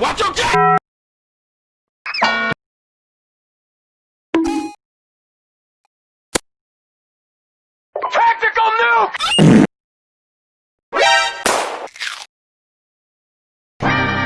Watch your cat! Tactical nuke!